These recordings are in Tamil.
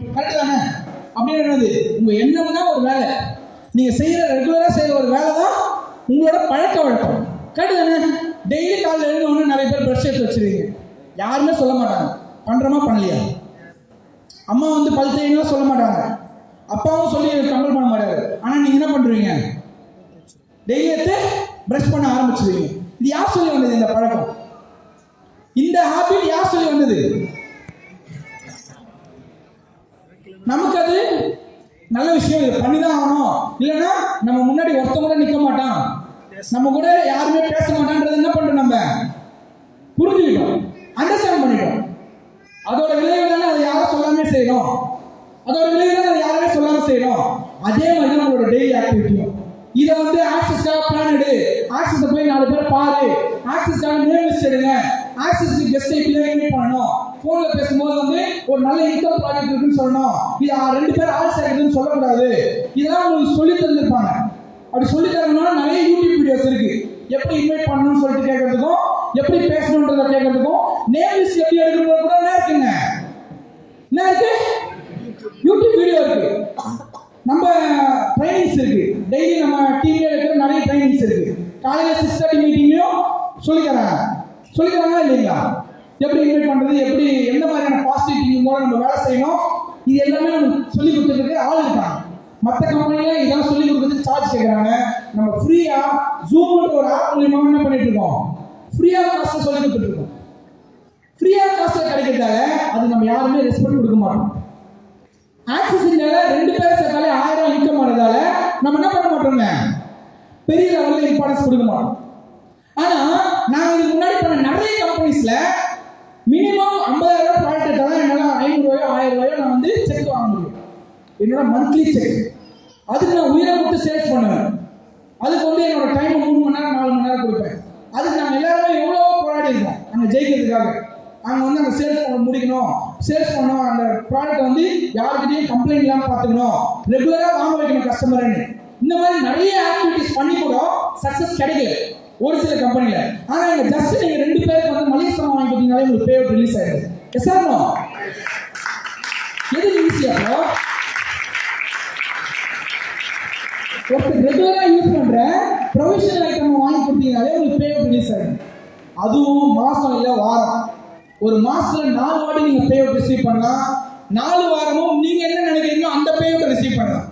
கரெக்ட் தானே? அப்படின்னு என்னது? உங்க எண்ணம் தான் ஒரு வேலை. நீங்க செய்யற ரெகுலரா செய்யற ஒரு வேலை தான் உங்களோட பழக்க வழக்கம். கரெக்ட் தானே? டெய்லி காலையில் எழுந்த நிறைய பேர் ப்ரஷ் எடுத்து வச்சிருக்கீங்க. யாருமே சொல்ல மாட்டாங்க. பண்றோமா பண்ணலையா? அம்மா வந்து பல் தேய்லாம் சொல்ல மாட்டாங்க. அப்பாவும் சொல்லி கம்பல் பண்ண மாட்டாரு. ஆனால் நீங்கள் என்ன பண்ணுறீங்க டெய்லி எடுத்து ப்ரஷ் பண்ண ஆரம்பிச்சிருவீங்க. இது யார் சொல்லி வந்தது இந்த பழக்கம்? இந்த ஹாபிட் யார் சொல்லி வந்தது? நமக்கு அது நல்ல விஷயம் இது பண்ணிதான் ஆகணும். இல்லைன்னா நம்ம முன்னாடி ஒருத்தன் கூட நிற்க மாட்டான். நம்ம கூட யாருமே பேச மாட்டான்றது என்ன பண்றோம் நம்ம? புரிஞ்சுக்கிட்டோம். அண்டர்ஸ்டாண்ட் பண்ணிட்டோம். அதோட விளைவு தானே அதை யாரும் சொல்லாமே செய்யணும். அதோட விளைவு தானே அதை யாருமே சொல்லாம செய்யணும். அதே மாதிரி நம்மளோட டெய்லி ஆக்டிவிட்டியும் இதை வந்து ஆக்சஸ்க்காக பிளான் எடு. ஆக்சஸ் போய் நாலு பேர் பாரு. ஆக்சஸ்க்காக நேம் லிஸ்ட் எடுங்க. ஆக்சஸ்க்கு கெஸ்ட் ஐபியில் பண்ணணும். போன்ல பேசும்போது வந்து ஒரு நல்ல இன்கம் ப்ராஜெக்ட் இருக்குன்னு சொல்லணும். இது ஆ- ரெண்டு பேரும் ஆள் சேர்க்குதுன்னு சொல்லக்கூடாது. இதெல்லாம் உங்களுக்கு சொல்லி தந்திருப்பாங்க. அப்படி சொல்லி தரணும்னா நிறைய யூடியூப் வீடியோஸ் இருக்கு. எப்படி இன்வைட் பண்ணணும்னு சொல்லிட்டு கேட்கறதுக்கும் எப்படி பேசணுன்றத கேட்கறதுக்கும் நேம் லிஸ்ட் எப்படி எடுக்கணும் கூட என்ன இருக்குங்க. என்ன இருக்கு? யூடியூப் வீடியோ இருக்கு. நம்ம ட்ரைனிங்ஸ் இருக்கு. டெய்லி நம்ம டிவியில் இருக்கிற நிறைய ட்ரைனிங்ஸ் இருக்கு. காலையில் சிக்ஸ் தேர்ட்டி மீட்டிங்லையும் சொல்லித்தராங்க தராங்க. இல்லைங்களா? எப்படி இன்வைட் பண்றது எப்படி எந்த மாதிரியான பாசிட்டிவ் திங்கிங் மூலம் நம்ம வேலை செய்யணும் இது எல்லாமே நமக்கு சொல்லி கொடுத்துட்டு ஆள் இருக்காங்க. மற்ற கம்பெனில இதெல்லாம் சொல்லி கொடுக்கறதுக்கு சார்ஜ் கேட்குறாங்க நம்ம ஃப்ரீயா ஜூம்ன்ற ஒரு ஆப் மூலியமா என்ன பண்ணிட்டு இருக்கோம்? ஃப்ரீயா காசு சொல்லி கொடுத்துட்டு இருக்கோம். ஃப்ரீயா காசு கிடைக்கிறதால அது நம்ம யாருமே ரெஸ்பெக்ட் கொடுக்க மாட்டோம். ஆக்சிஸ் இந்தியாவில் ரெண்டு பேர் சேர்த்தாலே ஆயிரம் இன்கம் ஆனதால நம்ம என்ன பண்ண மாட்டோங்க பெரிய லெவலில் இம்பார்ட்டன்ஸ் கொடுக்க மாட்டோம். ஆனால் நான் இதுக்கு முன்னாடி பண்ண நிறைய கம்பெனிஸில் மினிமம் ஐம்பதாயிரம் ப்ராடக்ட் எடுத்தால் என்னால் ஐநூறு ரூபாயோ ஆயிரம் ரூபாயோ நான் வந்து செக் வாங்க முடியும். என்னோட மந்த்லி செக் அதுக்கு நான் உயிரை கொடுத்து சேல்ஸ் பண்ணுவேன். அதுக்கு வந்து என்னோட டைம் மூணு மணி நேரம் நாலு மணி நேரம் கொடுப்பேன். அதுக்கு நாங்கள் எல்லாருமே எவ்வளோ போராடி இருக்கோம். அங்கே ஜெயிக்கிறதுக்காக. அங்கே வந்து அந்த சேல்ஸ் பண்ண முடிக்கணும். சேல்ஸ் பண்ணோம் அந்த ப்ராடக்ட் வந்து யாருக்கிட்டையும் கம்ப்ளைண்ட் இல்லாமல் பார்த்துக்கணும். ரெகுலராக வாங்க வைக்கணும் கஸ்டமர்னு இந்த மாதிரி நிறைய ஆக்டிவிட்டிஸ் பண்ணி கூட சக்ஸஸ் கிடைக்கல. ஒரு சில கம்பெனியில ஆனால் இங்கே ஜஸ்ட் நீங்கள் ரெண்டு பேருக்கு வந்து மளிகை சாமான் வாங்கி கொடுத்தீங்கனாலே உங்களுக்கு பே ரிலீஸ் ஆயிடுது எஸ் சார் எது ஈஸியாக ஒருத்தர் ரெகுலரா யூஸ் பண்ற ப்ரொவிஷனல் ஐட்டம் வாங்கி கொடுத்தீங்கனாலே உங்களுக்கு பே ரிலீஸ் ஆகும் அதுவும் மாசம் இல்ல வாரம். ஒரு மாசத்துல நாலு வாட்டி நீங்க பே ரிசீவ் பண்ணலாம். நாலு வாரமும் நீங்க என்ன நினைக்கிறீங்களோ அந்த பே ரிசீவ் பண்ணலாம்.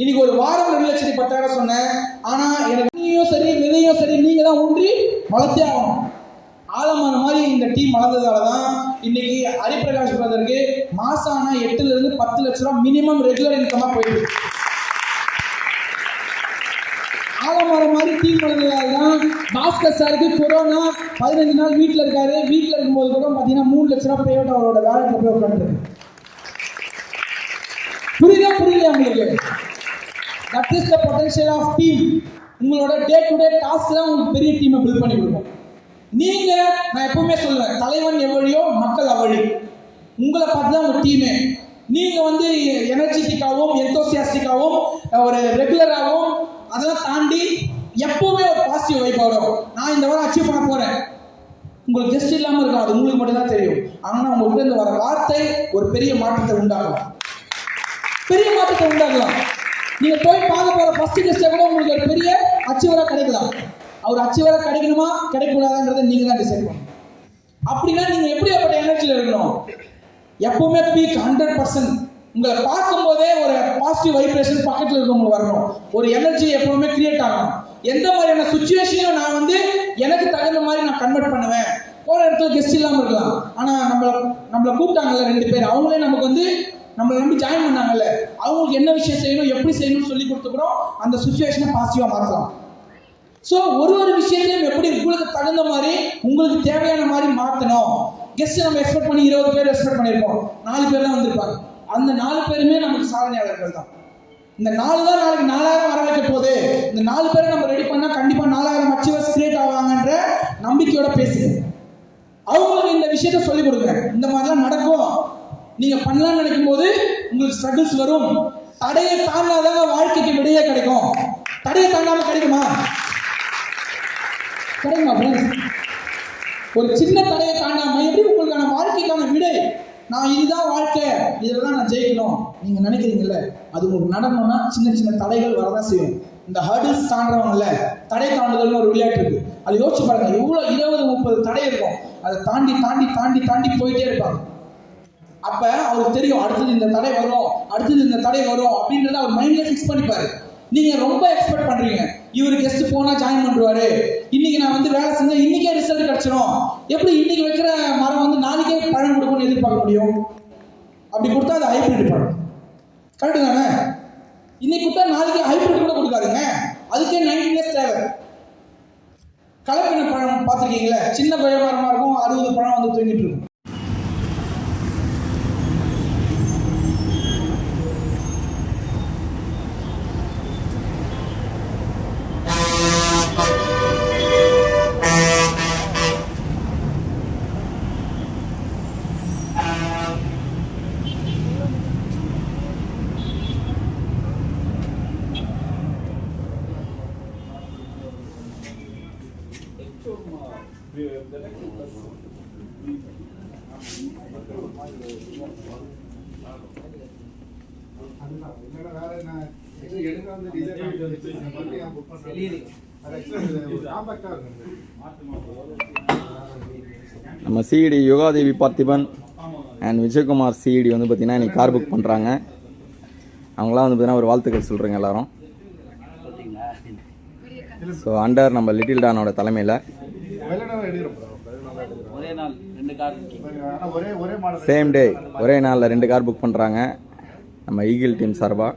இன்னைக்கு ஒரு வாரம் ரெண்டு லட்சத்தி பத்தாயிரம் சொன்னேன். ஆனா எனக்கு தான் ஊன்றி வளர்த்தே ஆகணும் ஆழமான மாதிரி இந்த டீம் வளர்ந்ததால தான் இன்னைக்கு ஹரிபிரகாஷ் பிரதருக்கு மாசம் ஆனால் எட்டுலேருந்து பத்து லட்ச ரூபா மினிமம் ரெகுலர் இன்கமாக போயிடுது ஆலமரம் மாதிரி டீம் வளர்ந்ததால தான் பாஸ்கர் சாருக்கு கொரோனா பதினஞ்சு நாள் வீட்டில் இருக்காரு. வீட்டில் இருக்கும்போது கூட பார்த்தீங்கன்னா மூணு லட்ச ரூபா அவரோட வேலை போய் உட்காந்துருக்கு புரியுதா? புரியலையா உங்களுக்கு? That is the potential of team உங்களோட டே டு டே டாஸ்க் தான் உங்களுக்கு பெரிய டீமை பில்ட் பண்ணி கொடுக்கும். நீங்க நான் எப்பவுமே சொல்லுவேன் தலைவன் எவ்வளியோ மக்கள் அவழி உங்களை பார்த்து தான் உங்க டீமே நீங்க வந்து எனர்ஜெட்டிக்காகவும் எந்தோசியாஸ்டிக்காகவும் ஒரு ரெகுலராகவும் அதெல்லாம் தாண்டி எப்பவுமே ஒரு பாசிட்டிவ் வைப் வரும். நான் இந்த வாரம் அச்சீவ் பண்ண போறேன். உங்களுக்கு ஜஸ்ட் இல்லாமல் இருக்கும் அது உங்களுக்கு மட்டும்தான் தெரியும். ஆனால் உங்கள்கிட்ட இருந்து வர வார்த்தை ஒரு பெரிய மாற்றத்தை உண்டாகலாம் பெரிய மாற்றத்தை உண்டாகலாம் நீங்க போய் பார்க்க போற ஃபர்ஸ்ட் கெஸ்ட்டை கூட உங்களுக்கு ஒரு பெரிய அச்சீவரா கிடைக்கலாம் அவர் அச்சீவரா கிடைக்கணுமா? கிடைக்கக்கூடாதுன்றதை நீங்க தான் டிசைட் பண்ணணும். அப்படின்னா நீங்க எப்படியாப்பட்ட எனர்ஜியில் இருக்கணும்? எப்பவுமே பீக் ஹண்ட்ரட் பர்சன்ட் உங்களை பார்க்கும்போதே ஒரு பாசிட்டிவ் வைப்ரேஷன் பக்கத்தில் இருக்கவங்க வரணும். ஒரு எனர்ஜி எப்பவுமே கிரியேட் ஆகணும். எந்த மாதிரியான சுச்சுவேஷனையும் நான் வந்து எனக்கு தகுந்த மாதிரி நான் கன்வெர்ட் பண்ணுவேன்? போகிற இடத்துல கெஸ்ட் இல்லாமல் இருக்கலாம். ஆனால் நம்மளை நம்மளை கூப்பிட்டாங்கல்ல ரெண்டு பேர். அவங்களே நமக்கு வந்து நம்மளை நம்பி ஜாயின் பண்ணாங்கல்ல அவங்களுக்கு என்ன விஷயம் செய்யணும் எப்படி செய்யணும்னு சொல்லி கொடுத்துக்கிறோம் அந்த சுச்சுவேஷனை பாசிட்டிவாக மாற்றலாம் ஸோ ஒரு ஒரு விஷயத்தையும் எப்படி உங்களுக்கு தகுந்த மாதிரி உங்களுக்கு தேவையான மாதிரி மாற்றணும் கெஸ்ட் நம்ம எக்ஸ்பெக்ட் பண்ணி இருபது பேர் எக்ஸ்பெக்ட் பண்ணியிருப்போம் நாலு பேர் தான் வந்திருப்பாங்க. அந்த நாலு பேருமே நமக்கு சாதனையாளர்கள் தான். இந்த நாலு தான் நாளைக்கு நாலாயிரம் வர வைக்க போகுது. இந்த நாலு பேரை நம்ம ரெடி பண்ணால் கண்டிப்பாக நாலாயிரம் அச்சீவர்ஸ் கிரியேட் ஆவாங்கன்ற நம்பிக்கையோட பேசுங்க. அவங்களுக்கு இந்த விஷயத்த சொல்லிக் கொடுங்க. இந்த மாதிரிலாம் நடக்கும். நீங்க பண்ணலாம்னு நினைக்கும் போது உங்களுக்கு ஸ்ட்ரகிள்ஸ் வரும். தடையை தாண்டாதாங்க வாழ்க்கைக்கு விடையே கிடைக்கும். தடையை தாண்டாம கிடைக்குமா? கிடைக்குமா ஃப்ரெண்ட்ஸ் ஒரு சின்ன தடையை தாண்டாம எப்படி உங்களுக்கான வாழ்க்கைக்கான விடை? நான் இதுதான் வாழ்க்கை. இதில் தான் நான் ஜெயிக்கணும். நீங்க நினைக்கிறீங்கல்ல? அது உங்களுக்கு நடக்கணும்னா சின்ன சின்ன தடைகள் வரதான் செய்யும். இந்த ஹர்டில்ஸ் தாண்டவங்கல்ல தடை தாண்டுதல்னு ஒரு விளையாட்டு இருக்கு. அது யோசிச்சு பாருங்க. எவ்வளோ இருபது முப்பது தடை இருக்கும். அதை தாண்டி தாண்டி தாண்டி தாண்டி போயிட்டே இருப்பாங்க. அப்ப அவருக்கு தெரியும் அடுத்தது இந்த தடை வரும் அடுத்தது இந்த தடை வரும் அப்படின்றத அவர் மைண்ட்ல ஃபிக்ஸ் பண்ணிப்பாரு. நீங்க ரொம்ப எக்ஸ்பெக்ட் பண்றீங்க. இவர் கெஸ்ட் போனா ஜாயின் பண்ணுவாரு இன்னைக்கு நான் வந்து வேலை செஞ்சா இன்னைக்கே ரிசல்ட் கிடைச்சிடும் எப்படி இன்னைக்கு வைக்கிற மரம் வந்து நாளைக்கே பழம் கொடுக்கும்னு எதிர்பார்க்க முடியும்? அப்படி கொடுத்தா அது ஹைபிரிட் பழம். கரெக்டு தானே? இன்னைக்கு கொடுத்தா நாளைக்கு ஹைபிரிட் கூட கொடுக்காதுங்க. அதுக்கே நைன்டி டேஸ் தேவை. கலப்பின பழம் பார்த்துருக்கீங்களா? சின்ன பழம் இருக்கும் அறுபது பழம் வந்து தூங்கிட்டு இருக்கும் அதுதான். இல்லைன்னா வேற என்ன actually எடுக்க வந்து design ஆகிட்டு வந்துச்சு. இந்த மாதிரி ஏன் book பண்றாங்க? அது actually இது ஒரு compact ஆ இருக்கு. நம்ம CET Yogadevi Parthiban and Vijayakumar CET வந்து பார்த்தீங்கன்னா இன்னைக்கு கார் புக் பண்ணுறாங்க அவங்களாம் வந்து பார்த்தீங்கன்னா ஒரு வாழ்த்துக்கள் சொல்கிறேங்க எல்லாரும். ஸோ அண்டர் நம்ம லிட்டில் டானோட தலைமையில் ஒரே நாள் ரெண்டு கார் சேம் டே ஒரே நாளில் ரெண்டு கார் புக் பண்ணுறாங்க நம்ம ஈகிள் டீம் சார்பாக.